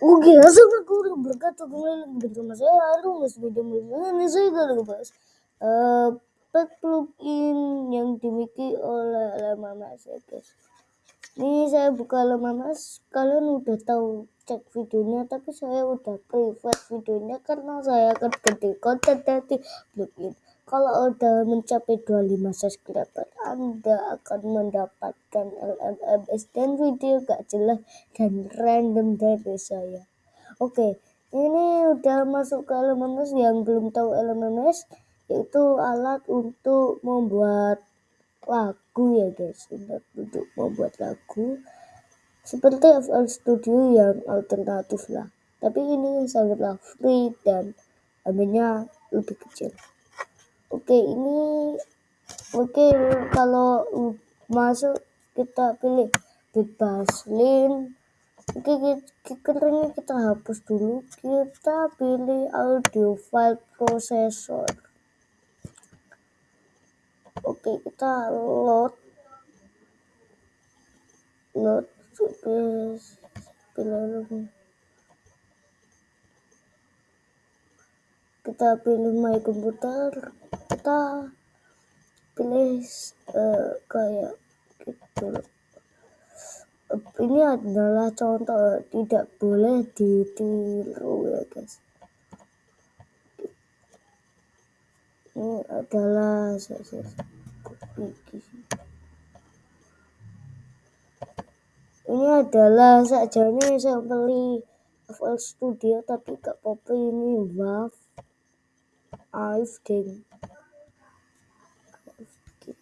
Oke, assalamualaikum warahmatullahi wabarakatuh. Bersama saya Arum Mas video ini saya akan ngebahas uh, pack plugin yang dimiliki oleh Lama Mas ya guys. Ini saya buka Lama Mas, kalian udah tahu cek videonya, tapi saya udah private videonya karena saya akan ganti konten dari plugin. Kalau udah mencapai 25 subscriber, Anda akan mendapatkan LMMS dan video gak jelas dan random dari saya. Oke, ini udah masuk ke LMMS yang belum tahu LMMS, yaitu alat untuk membuat lagu ya guys, untuk membuat lagu seperti FL Studio yang alternatif lah. Tapi ini sangatlah free dan harganya lebih kecil oke ini oke kalau masuk kita pilih bebas link oke kita kita hapus dulu. Kita pilih audio file processor. Oke kita load. Load pilih kita pilih my komputer kita pilih uh, kayak gitu. Ini adalah contoh tidak boleh ditiru ya guys. Ini adalah ini adalah saja nih saya beli FL Studio tapi gak apa ini WAV I've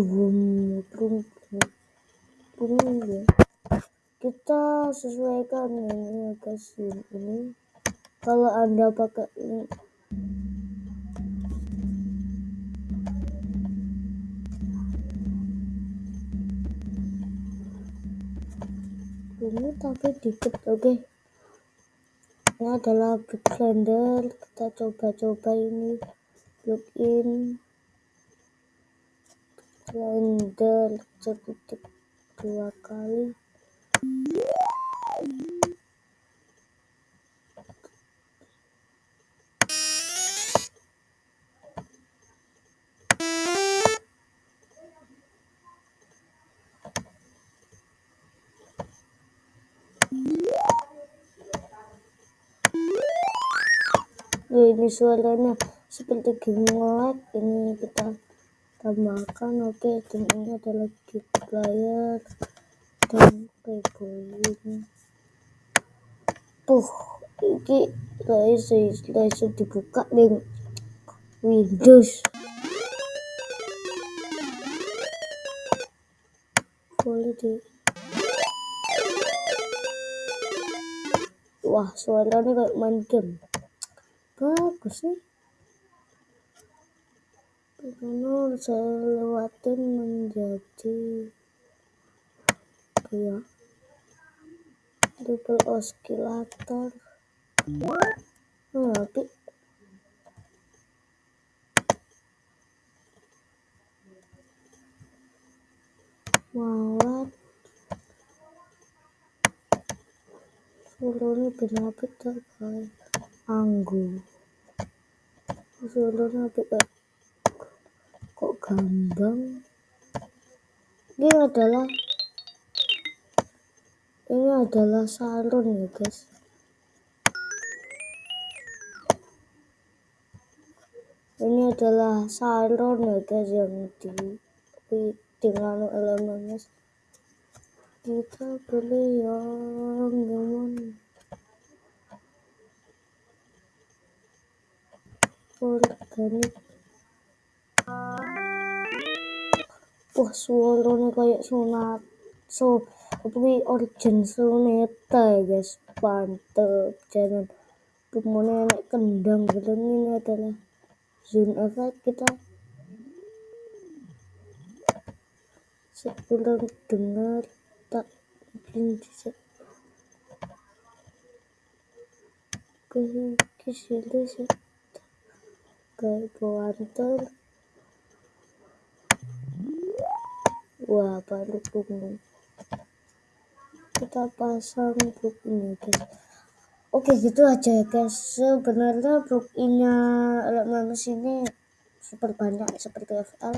volumenya pilih dua ya kita sesuaikan ini kasih ini. Kalau anda pakai ini. Ini tapi dikit oke. Okay. ini adalah blender. Kita coba-coba ini plugin blender ceketik dua kali. Ini suaranya seperti game ini kita tambahkan oke okay, ini adalah kit player dan keyboard puh ini laser laser dibuka dengan Windows. Boleh di. Wah suaranya kayak main game. Bagus nih Lalu saya lewatin menjadi ya double oscillator. Tapi malat seluruhnya kenapa terkait anggur. Seluruhnya kayak gambang ini adalah ini adalah salon ya guys. Ini adalah salon ya guys yang di, dengan elemennya kita beli yang gimana organik suaranya kayak sunat. So tapi origin ya guys. Mantep jangan kemudian kendang gitu ini adalah zoom effect kita. Sebelum dengar tak mungkin bisa. Ke sini sih. Kayak kuantar wah baru ini kita pasang book ini guys. Oke gitu aja ya guys. Sebenarnya book nya manusia ini super banyak seperti FL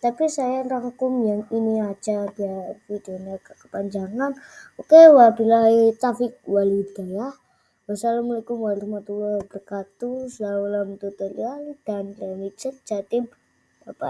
tapi saya rangkum yang ini aja biar videonya kepanjangan. Oke wabillahi taufik walhidayah. Wassalamualaikum warahmatullahi wabarakatuh. Salam tutorial dan remix jatim. Bye bye